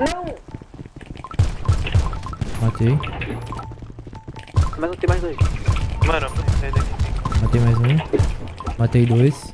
Não! Matei. Mas não tem mais dois. Mano, sai daqui. Matei mais um. Matei dois.